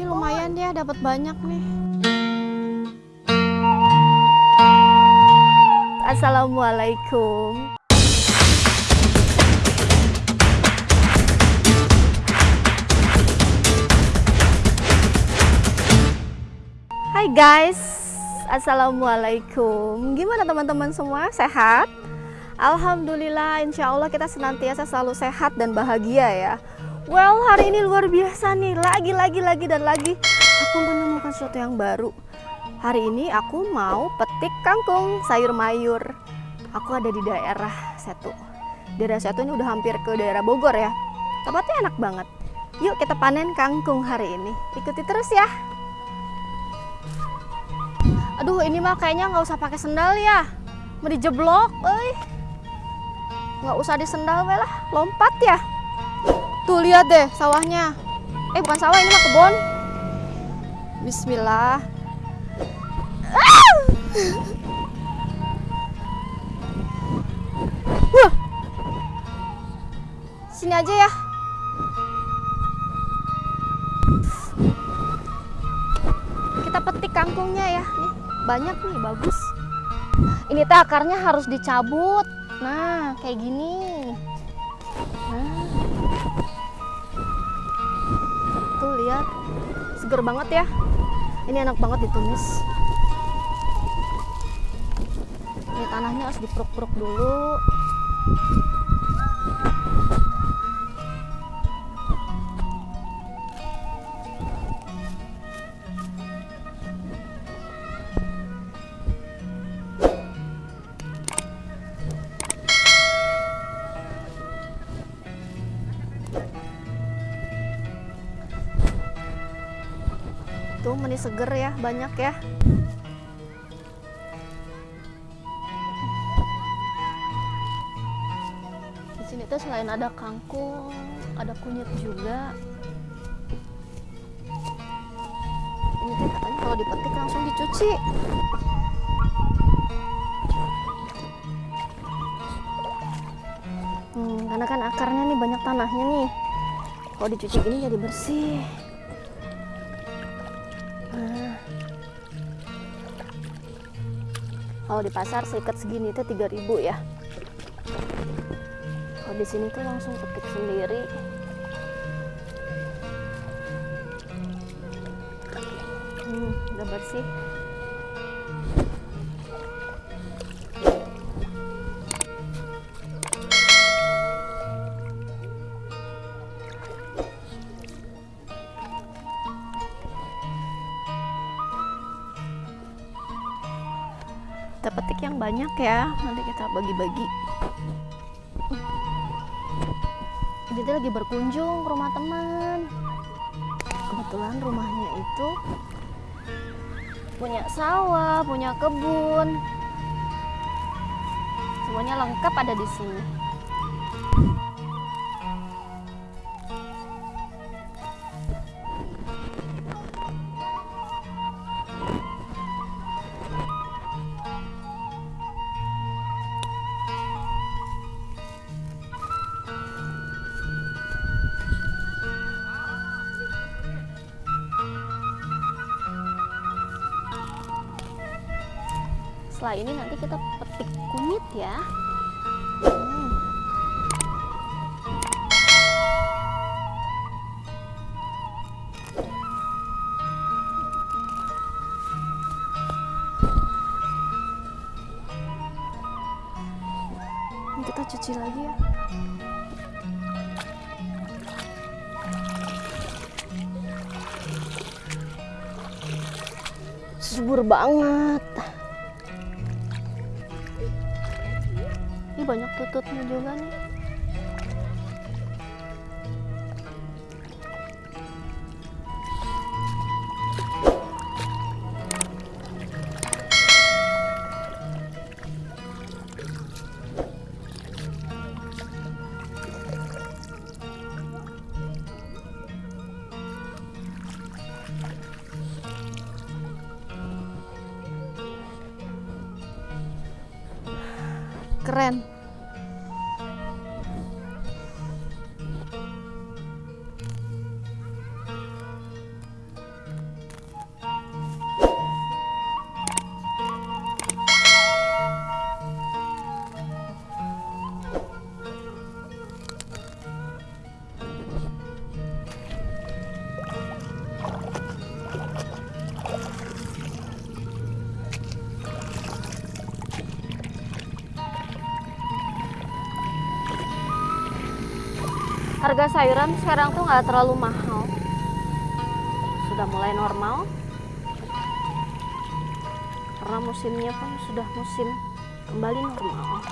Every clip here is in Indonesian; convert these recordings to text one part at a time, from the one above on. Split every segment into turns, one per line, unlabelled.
Wih, lumayan ya dapat banyak nih. Assalamualaikum. Hai guys, Assalamualaikum. Gimana teman-teman semua? Sehat? Alhamdulillah, insya Allah kita senantiasa selalu sehat dan bahagia ya. Well, hari ini luar biasa nih, lagi, lagi, lagi, dan lagi aku menemukan sesuatu yang baru. Hari ini aku mau petik kangkung sayur mayur. Aku ada di daerah Setu. Daerah Setu ini udah hampir ke daerah Bogor ya. Tempatnya enak banget. Yuk kita panen kangkung hari ini. Ikuti terus ya. Aduh, ini mah kayaknya nggak usah pakai sendal ya. Mau dijeblok, euy. Nggak usah disendal we lah, lompat ya. Tuh lihat deh sawahnya. Eh bukan sawah ini mah kebun. Bismillah. Ah! Wah. Sini aja ya. Kita petik kangkungnya ya. Nih, banyak nih, bagus. Ini teh akarnya harus dicabut. Nah, kayak gini. Nah. Lihat. Seger banget ya. Ini enak banget ditumis. Ini tanahnya harus diperuk-peruk dulu. Meni seger ya, banyak ya. Di sini tuh selain ada kangkung, ada kunyit juga. Ini tuh katanya kalau dipetik langsung dicuci. Hmm, karena kan akarnya nih banyak tanahnya nih. Kalau dicuci gini jadi bersih. Kalau di pasar seikat segini itu 3000 ya. Kalau di sini tuh langsung petik sendiri. Hmm, udah bersih. Kita petik yang banyak ya. Nanti kita bagi-bagi. Tuh lagi berkunjung ke rumah teman. Kebetulan rumahnya itu punya sawah punya kebun. Semuanya lengkap ada di sini setelah ini nanti kita petik kunyit ya. Hmm. Ini kita cuci lagi ya. Subur banget banyak tututnya juga nih. Keren harga sayuran sekarang tuh nggak terlalu mahal. Sudah mulai normal. Karena musimnya pun sudah musim kembali normal.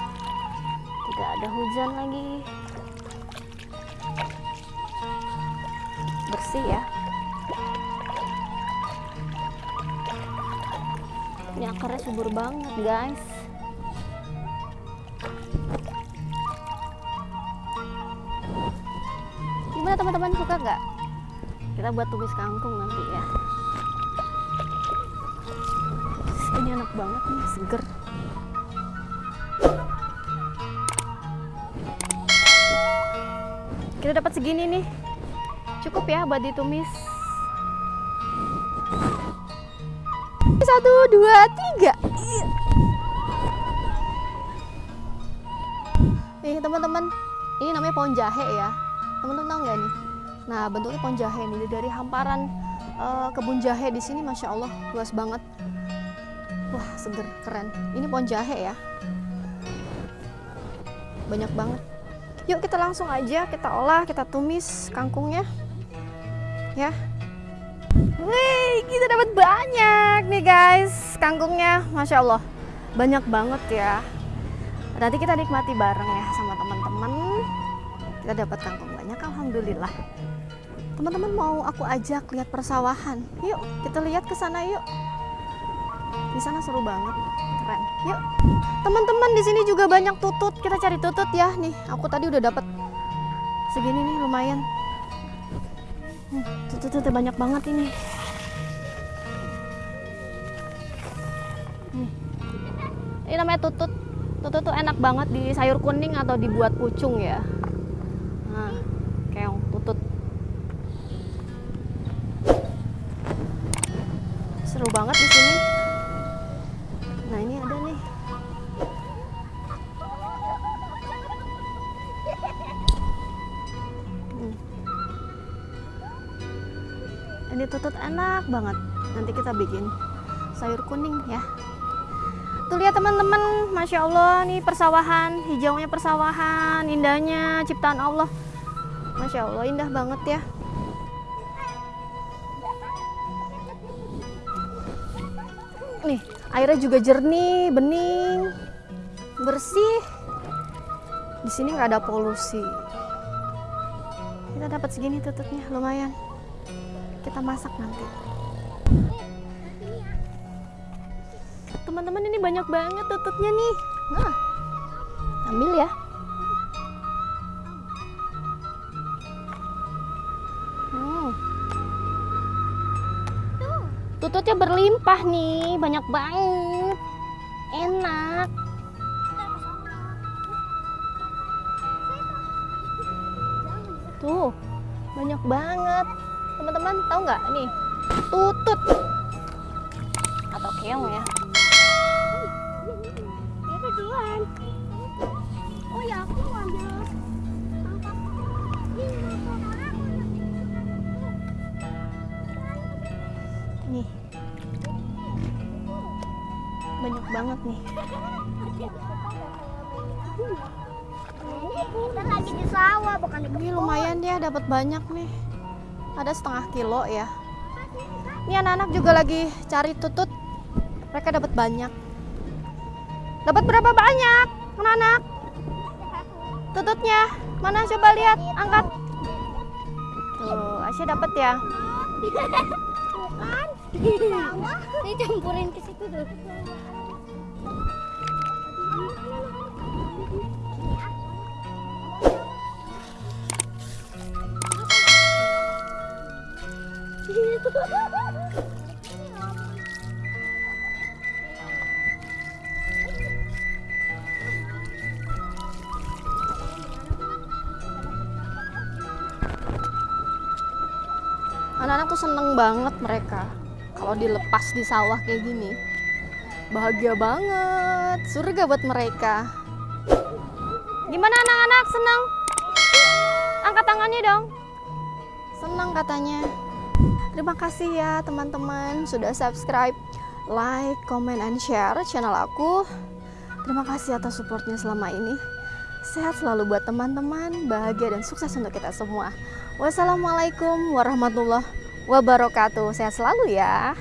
Tidak ada hujan lagi. Bersih ya. Ini akarnya subur banget guys gimana teman-teman suka nggak? Kita buat tumis kangkung nanti ya. Ini enak banget nih seger. Kita dapat segini nih. Cukup ya buat ditumis. Satu dua tiga. Nih teman-teman. Ini namanya pohon jahe ya teman-teman tahu nggak nih? Nah bentuknya pohon jahe nih dari hamparan uh, kebun jahe di sini masya Allah luas banget. Wah seger keren. Ini pohon jahe ya. Banyak banget. Yuk kita langsung aja kita olah kita tumis kangkungnya. Ya. Wih, kita dapat banyak nih guys kangkungnya, masya Allah. Banyak banget ya. Nanti kita nikmati bareng ya sama teman-teman. Kita dapat kangkung banyak, alhamdulillah. Teman-teman mau aku ajak lihat persawahan, yuk kita lihat ke sana yuk. Di sana seru banget, keren. Yuk, teman-teman di sini juga banyak tutut. Kita cari tutut ya nih. Aku tadi udah dapat segini nih lumayan. Hmm, tutut-tutut banyak banget ini. Nih. Ini namanya tutut. Tutut tuh enak banget di sayur kuning atau dibuat pucung ya. Seru banget di sini. Nah, ini ada nih. Hmm. Ini tutut enak banget. Nanti kita bikin sayur kuning ya. Tuh lihat teman-teman, masya Allah nih persawahan, hijaunya persawahan, indahnya ciptaan Allah. Masya Allah, indah banget ya. Nih, airnya juga jernih, bening, bersih. Di sini nggak ada polusi. Kita dapat segini tututnya, lumayan. Kita masak nanti. Teman-teman ini banyak banget tututnya nih. Nah, ambil ya. Tututnya berlimpah nih, banyak banget. Enak. Tuh, banyak banget. Teman-teman tahu nggak nih? Tutut atau keong ya.
Oh ya aku
Banyak banget nih.
Kita lagi di sawah bukan di
Ini lumayan ya dapat banyak nih. Ada setengah kilo ya. Ini anak-anak juga lagi cari tutut. Mereka dapat banyak. Dapat berapa banyak, anak-anak? Tututnya mana? Coba lihat, angkat. Tuh, Asia dapat ya.
Bukan. Campurin ke situ tuh.
Anak-anak tuh seneng banget mereka kalau dilepas di sawah kayak gini. Bahagia banget, surga buat mereka. Gimana anak-anak senang? Angkat tangannya dong. Senang katanya. Terima kasih ya teman-teman sudah subscribe, like, comment, and share channel aku. Terima kasih atas supportnya selama ini. sehat selalu buat teman-teman, bahagia dan sukses untuk kita semua. Wassalamualaikum warahmatullahi wabarakatuh. Sehat selalu ya.